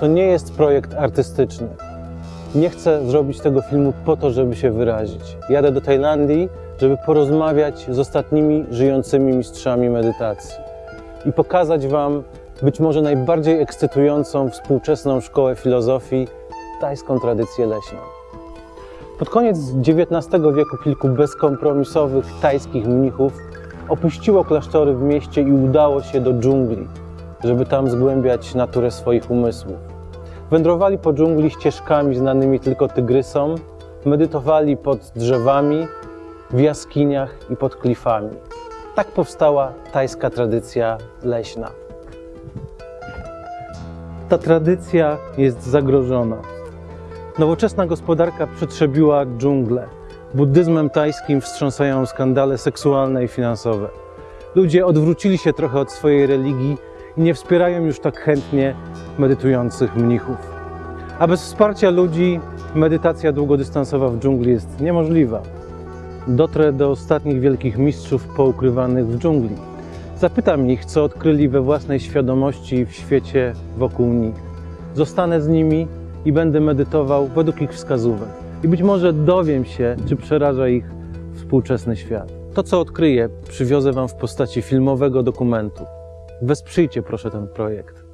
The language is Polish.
to nie jest projekt artystyczny. Nie chcę zrobić tego filmu po to, żeby się wyrazić. Jadę do Tajlandii, żeby porozmawiać z ostatnimi żyjącymi mistrzami medytacji i pokazać Wam być może najbardziej ekscytującą współczesną szkołę filozofii, tajską tradycję leśną. Pod koniec XIX wieku kilku bezkompromisowych tajskich mnichów opuściło klasztory w mieście i udało się do dżungli, żeby tam zgłębiać naturę swoich umysłów. Wędrowali po dżungli ścieżkami znanymi tylko tygrysom, medytowali pod drzewami, w jaskiniach i pod klifami. Tak powstała tajska tradycja leśna. Ta tradycja jest zagrożona. Nowoczesna gospodarka przetrzebiła dżunglę. Buddyzmem tajskim wstrząsają skandale seksualne i finansowe. Ludzie odwrócili się trochę od swojej religii nie wspierają już tak chętnie medytujących mnichów. A bez wsparcia ludzi medytacja długodystansowa w dżungli jest niemożliwa. Dotrę do ostatnich wielkich mistrzów poukrywanych w dżungli. Zapytam ich, co odkryli we własnej świadomości w świecie wokół nich. Zostanę z nimi i będę medytował według ich wskazówek. I być może dowiem się, czy przeraża ich współczesny świat. To, co odkryję, przywiozę Wam w postaci filmowego dokumentu. Wesprzyjcie proszę ten projekt.